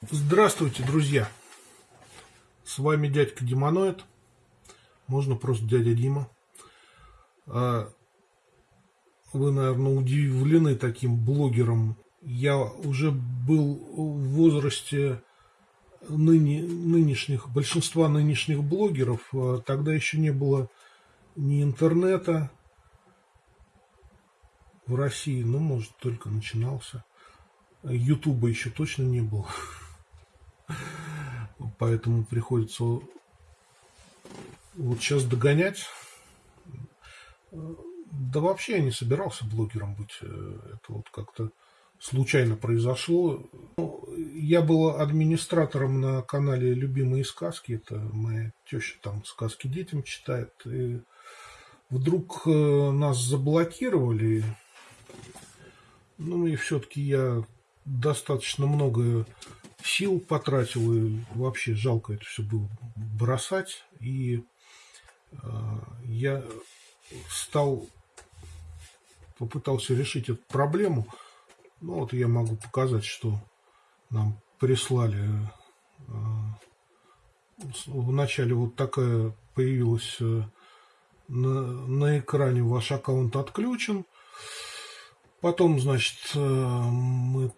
Здравствуйте, друзья! С вами дядька Демоноид. Можно просто дядя Дима. А, вы, наверное, удивлены таким блогером. Я уже был в возрасте ныне, нынешних, большинства нынешних блогеров. А, тогда еще не было ни интернета в России, ну, может, только начинался. Ютуба еще точно не было поэтому приходится вот сейчас догонять. Да вообще я не собирался блогером быть. Это вот как-то случайно произошло. Ну, я был администратором на канале «Любимые сказки». Это моя теща там сказки детям читает. И вдруг э, нас заблокировали. Ну и все-таки я достаточно много сил потратил, и вообще жалко это все было бросать. И э, я стал, попытался решить эту проблему. Ну вот я могу показать, что нам прислали. Э, вначале вот такая появилась э, на, на экране ваш аккаунт отключен. Потом, значит, э, мы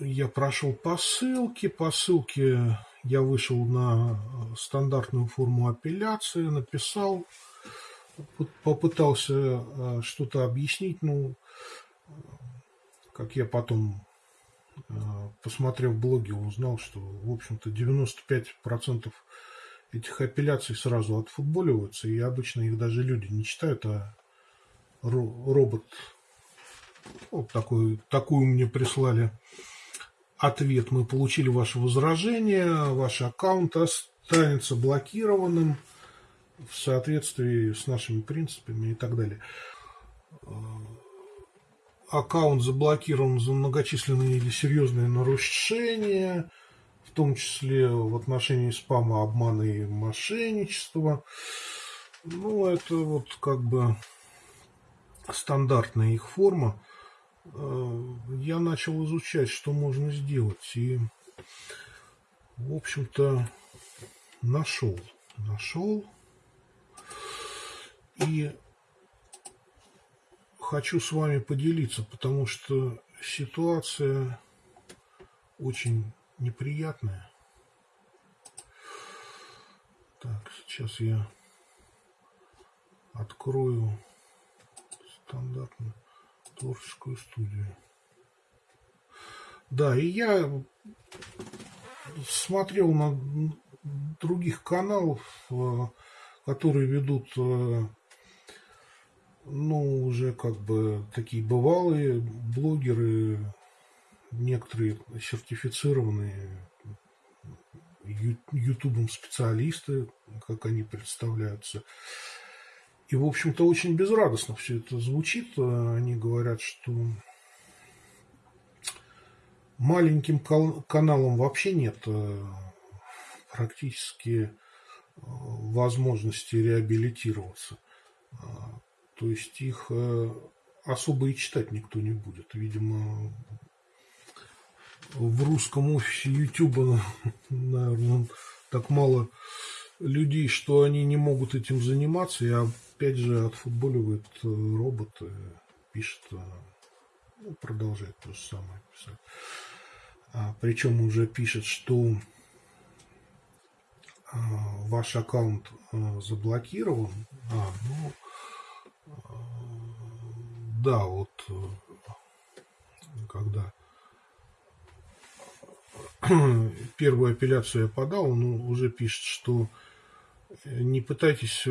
я прошел по ссылке. По ссылке я вышел на э, стандартную форму апелляции, написал, попытался э, что-то объяснить. Ну, как я потом, э, посмотрев блоги, узнал, что, в общем-то, 95% этих апелляций сразу отфутболиваются, и обычно их даже люди не читают, а робот вот такой, такую мне прислали ответ. Мы получили ваше возражение, ваш аккаунт останется блокированным в соответствии с нашими принципами и так далее. Аккаунт заблокирован за многочисленные или серьезные нарушения, в том числе в отношении спама, обмана и мошенничества. Ну, это вот как бы стандартная их форма. Я начал изучать, что можно сделать. И, в общем-то, нашел. Нашел. И хочу с вами поделиться, потому что ситуация очень неприятная. Так, сейчас я открою стандартную творческую студию. Да, и я смотрел на других каналов, э, которые ведут, э, ну, уже как бы такие бывалые блогеры, некоторые сертифицированные ютубом специалисты, как они представляются. И, в общем-то, очень безрадостно все это звучит. Они говорят, что маленьким каналам вообще нет э, практически э, возможности реабилитироваться. А, то есть их э, особо и читать никто не будет. Видимо, в русском офисе YouTube, наверное, так мало людей, что они не могут этим заниматься. Я опять же отфутболивает э, робот, пишет, э, ну, продолжает то же самое писать. А, причем уже пишет, что а, ваш аккаунт а, заблокирован. А, ну, да, вот когда первую апелляцию я подал, он уже пишет, что не пытайтесь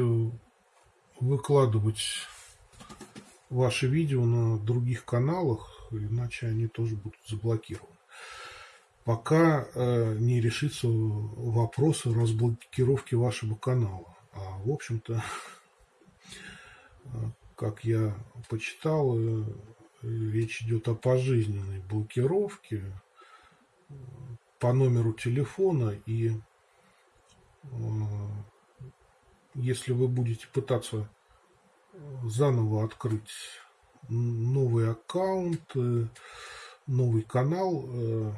выкладывать ваши видео на других каналах, иначе они тоже будут заблокированы. Пока э, не решится вопрос разблокировки вашего канала. А в общем-то, как я почитал, э, речь идет о пожизненной блокировке э, по номеру телефона и э, если вы будете пытаться заново открыть новый аккаунт, э, новый канал, э,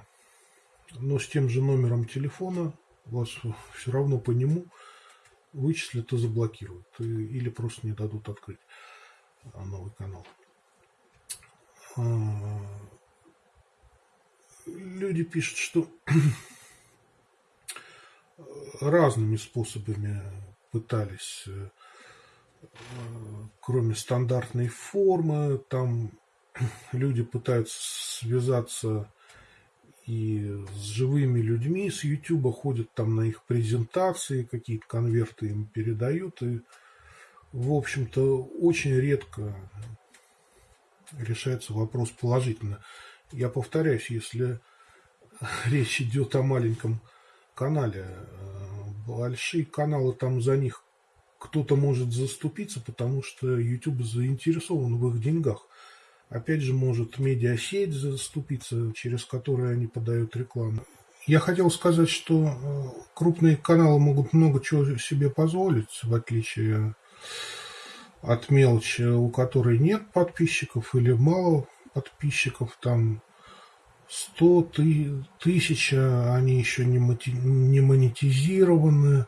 но с тем же номером телефона вас все равно по нему вычислят и заблокируют, или просто не дадут открыть новый канал. А, люди пишут, что разными способами пытались, э, кроме стандартной формы, там люди пытаются связаться и с живыми людьми с YouTube, ходят там на их презентации, какие-то конверты им передают, и, в общем-то, очень редко решается вопрос положительно. Я повторяюсь, если речь идет о маленьком канале, э, большие каналы, там за них кто-то может заступиться, потому что YouTube заинтересован в их деньгах. Опять же, может медиасеть заступиться, через которую они подают рекламу. Я хотел сказать, что э, крупные каналы могут много чего себе позволить, в отличие от мелочи, у которой нет подписчиков или мало подписчиков, там 100 тысяч, они еще не, не монетизированы.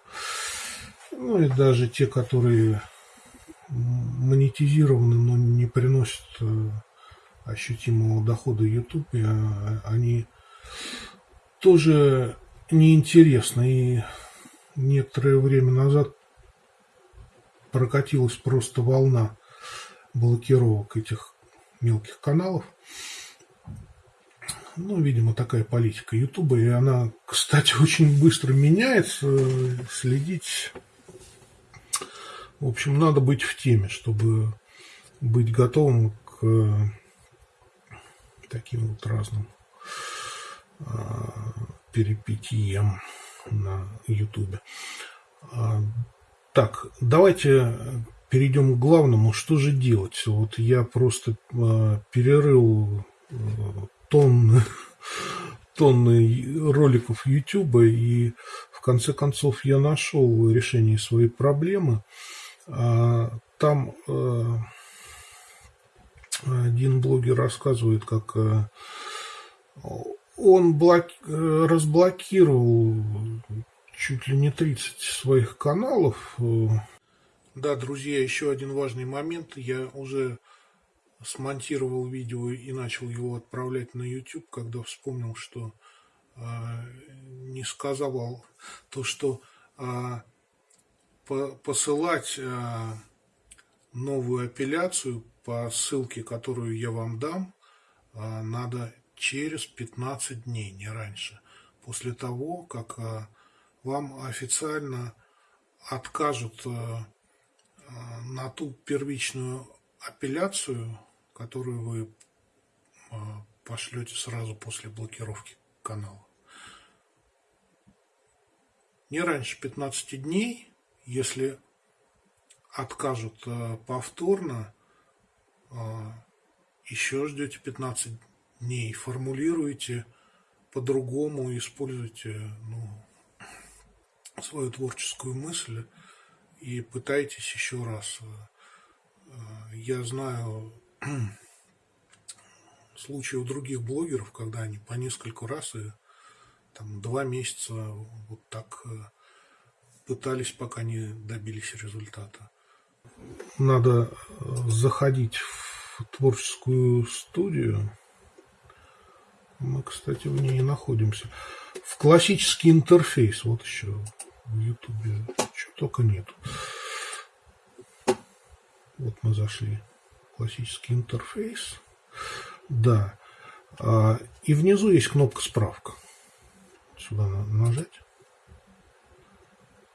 Ну и даже те, которые монетизированы, но не приносят э, ощутимого дохода YouTube, а, они тоже неинтересны. И некоторое время назад прокатилась просто волна блокировок этих мелких каналов. Ну, видимо, такая политика Ютуба, и она, кстати, очень быстро меняется. Следить, в общем, надо быть в теме, чтобы быть готовым к таким вот разным а, перипетиям на Ютубе. А, так, давайте перейдем к главному. Что же делать? Вот я просто э, перерыл э, тонны, тонны роликов YouTube, и в конце концов я нашел решение своей проблемы. А, там э, один блогер рассказывает, как э, он блоки... Э, разблокировал чуть ли не 30 своих каналов. Да, друзья, еще один важный момент. Я уже смонтировал видео и начал его отправлять на YouTube, когда вспомнил, что э, не сказал то, что по посылать э, новую апелляцию по ссылке, которую я вам дам, надо через 15 дней, не раньше. После того, как вам официально откажут на ту первичную апелляцию, которую вы э, пошлете сразу после блокировки канала. Не раньше 15 дней, если откажут повторно, еще ждете 15 дней, формулируете по-другому, используйте ну, свою творческую мысль и пытайтесь еще раз. Я знаю случаи у других блогеров, когда они по несколько раз и там два месяца вот так э, пытались, пока не добились результата. Надо э, заходить в творческую студию. Мы, кстати, в ней находимся. В классический интерфейс. Вот еще в Ютубе. Чего только нету. Вот мы зашли. Классический интерфейс. Да. А, и внизу есть кнопка «Справка». Сюда надо нажать.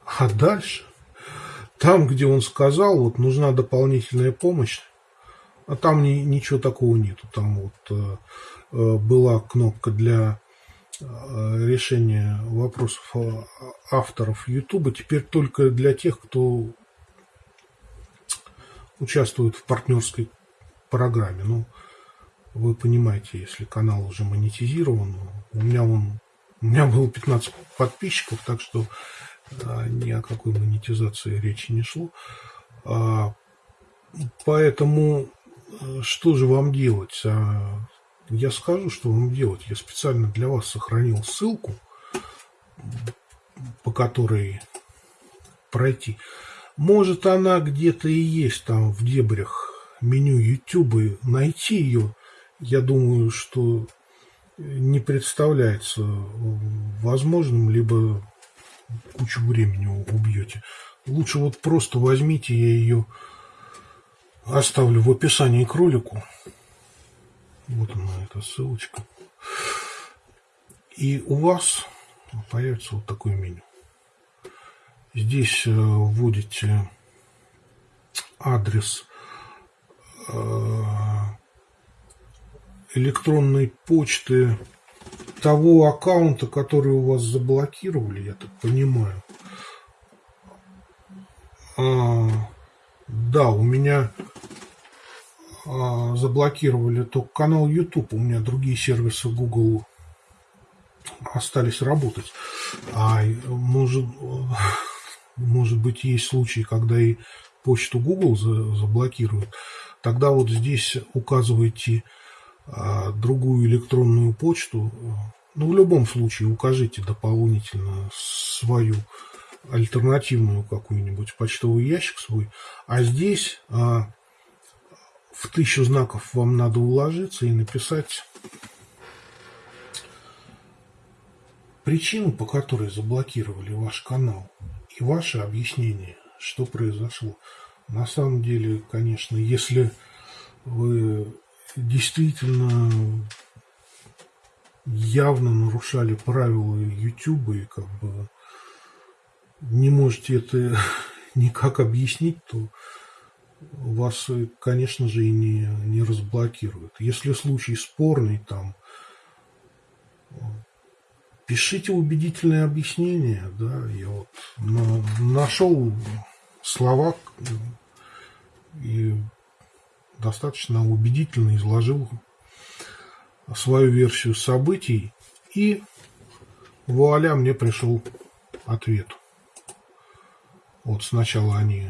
А дальше, там, где он сказал, вот нужна дополнительная помощь, а там ни, ничего такого нету. Там вот э, э была кнопка для Э, решения вопросов авторов YouTube теперь только для тех, кто участвует в партнерской программе. Ну, вы понимаете, если канал уже монетизирован, у меня он у меня было 15 подписчиков, так что а, ни о какой монетизации речи не шло. А, поэтому э, что же вам делать? А, я скажу, что вам делать. Я специально для вас сохранил ссылку, по которой пройти. Может, она где-то и есть там в дебрях меню YouTube. Найти ее, я думаю, что не представляется возможным, либо кучу времени убьете. Лучше вот просто возьмите, я ее оставлю в описании к ролику. Вот она, эта ссылочка. И у вас появится вот такое меню. Здесь э, вводите адрес электронной почты того аккаунта, который у вас заблокировали, я так понимаю. А, да, у меня а, заблокировали только канал YouTube, у меня другие сервисы Google остались работать. А может, может быть, есть случаи, когда и почту Google заблокируют. Тогда вот здесь указывайте а, другую электронную почту. Ну, в любом случае, укажите дополнительно свою альтернативную какую-нибудь почтовый ящик свой. А здесь а, в тысячу знаков вам надо уложиться и написать причину, по которой заблокировали ваш канал и ваше объяснение, что произошло. На самом деле, конечно, если вы действительно явно нарушали правила YouTube и как бы не можете это никак объяснить, то вас, конечно же, и не, не разблокируют. Если случай спорный, там, пишите убедительное объяснение, да, я вот на, нашел слова и достаточно убедительно изложил свою версию событий, и вуаля, мне пришел ответ. Вот сначала они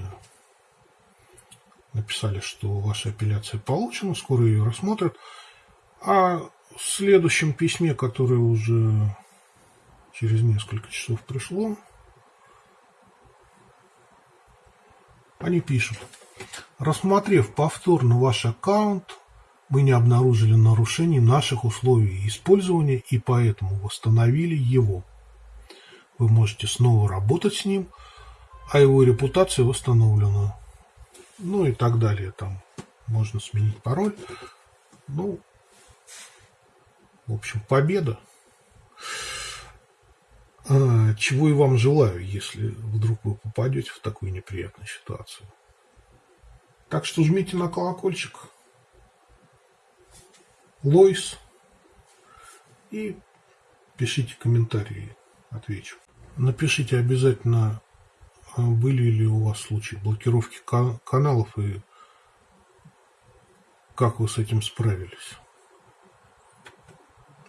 написали, что ваша апелляция получена, скоро ее рассмотрят. А в следующем письме, которое уже через несколько часов пришло, они пишут. Рассмотрев повторно ваш аккаунт, мы не обнаружили нарушений наших условий использования и поэтому восстановили его. Вы можете снова работать с ним, а его репутация восстановлена ну и так далее. Там можно сменить пароль. Ну, в общем, победа. А, чего и вам желаю, если вдруг вы попадете в такую неприятную ситуацию. Так что жмите на колокольчик. Лойс. И пишите комментарии, отвечу. Напишите обязательно а были ли у вас случаи блокировки каналов и как вы с этим справились?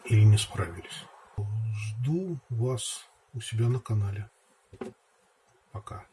Или не справились? Жду вас у себя на канале. Пока.